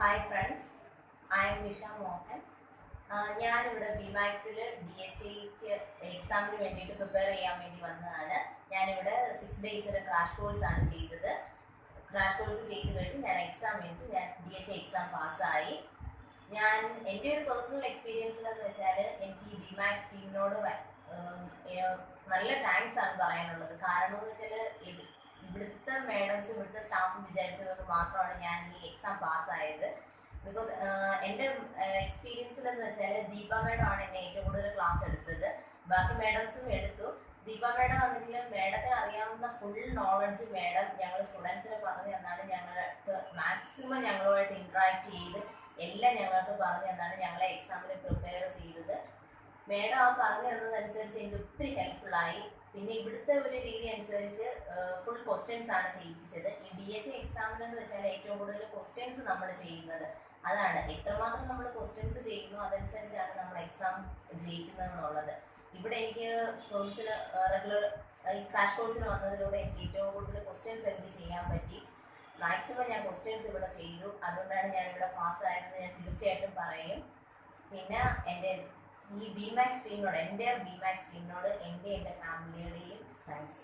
Hi friends I'm Nisha Mohan ഞാനിവിടെ ബിമാക്സിൽ D H ഐക്ക് എക്സാമിന് വേണ്ടിയിട്ട് പ്രിപ്പയർ ചെയ്യാൻ വേണ്ടി വന്നതാണ്. ഞാനിവിടെ സിക്സ് ഡേയ്സിന്റെ ക്രാഷ് കോഴ്സാണ് ചെയ്തത്. ക്രാഷ് കോഴ്സ് ചെയ്ത് കഴിഞ്ഞ് ഞാൻ എക്സാം എടുത്ത് ഞാൻ ഡി എച്ച് എക്സാം പാസ്സായി. ഞാൻ എന്റെ ഒരു പേഴ്സണൽ എക്സ്പീരിയൻസിലെന്ന് വെച്ചാൽ എനിക്ക് ഈ ബിമാക്സ് ടീമിനോട് നല്ല താങ്ക്സ് ആണ് പറയാനുള്ളത്. കാരണം എന്ന് വെച്ചാൽ ഇവിടുത്തെ മേഡംസ് ഇവിടുത്തെ സ്റ്റാഫും വിചാരിച്ചതുകൊണ്ട് മാത്രമാണ് ഞാൻ ഈ എക്സാം പാസ്സായത് ബിക്കോസ് എന്റെ എക്സ്പീരിയൻസിൽ എന്ന് വെച്ചാൽ ദീപ മേഡം ആണ് എന്നെ ഏറ്റവും കൂടുതൽ ക്ലാസ് എടുത്തത്. ബാക്കി മേഡംസും എടുത്തു. ദീപ മേഡം ആണെങ്കിൽ മേഡത്തിന് അറിയാവുന്ന ഫുൾ നോളജ് മേഡം ഞങ്ങൾ സ്റ്റുഡൻസിന് പറഞ്ഞു തന്നാണ് ഞങ്ങൾക്ക് മാക്സിമം ഞങ്ങളുമായിട്ട് ഇൻട്രാക്ട് ചെയ്ത് എല്ലാം ഞങ്ങൾക്ക് പറഞ്ഞു തന്നാണ് ഞങ്ങളെ എക്സാമിന് പ്രിപ്പയർ ചെയ്തത്. മേഡം ആ പറഞ്ഞു തന്നതനുസരിച്ച് എനിക്ക് ഒത്തിരി ഹെൽപ്ഫുൾ ആയി. പിന്നെ ഇവിടുത്തെ ഒരു രീതി അനുസരിച്ച് ഫുൾ ക്വസ്റ്റ്യൻസ് ആണ് ചെയ്യിപ്പിച്ചത്. ഈ ഡി എച്ച് എക്സാമിന് എന്ന് വെച്ചാൽ ഏറ്റവും കൂടുതൽ ക്വസ്റ്റ്യൻസ് നമ്മൾ ചെയ്യുന്നത്. അതാണ്. എത്രമാത്രം നമ്മൾ ക്വസ്റ്റ്യൻസ് ചെയ്യുന്നു അതനുസരിച്ചാണ് നമ്മൾ എക്സാം ജയിക്കുന്നത് എന്നുള്ളത് ഇവിടെ എനിക്ക് കോഴ്സിന് റെഗുലർ ഈ ക്രാഷ് കോഴ്സിന് വന്നതിലൂടെ എനിക്ക് ഏറ്റവും കൂടുതൽ ക്വസ്റ്റ്യൻസ് എനിക്ക് ചെയ്യാൻ പറ്റി. മാക്സിമം ഞാൻ ക്വസ്റ്റ്യൻസ് ഇവിടെ ചെയ്തു. അതുകൊണ്ടാണ് ഞാൻ ഇവിടെ പാസ്സായതെന്ന് ഞാൻ തീർച്ചയായിട്ടും പറയും. പിന്നെ എന്റെ ഈ ബി മാക്സ് ടീമിനോട് എന്റെ ബി മാക്സ് ടീമിനോട് എന്റെ എന്റെ ഫാമിലിയുടെയും താങ്ക്സ്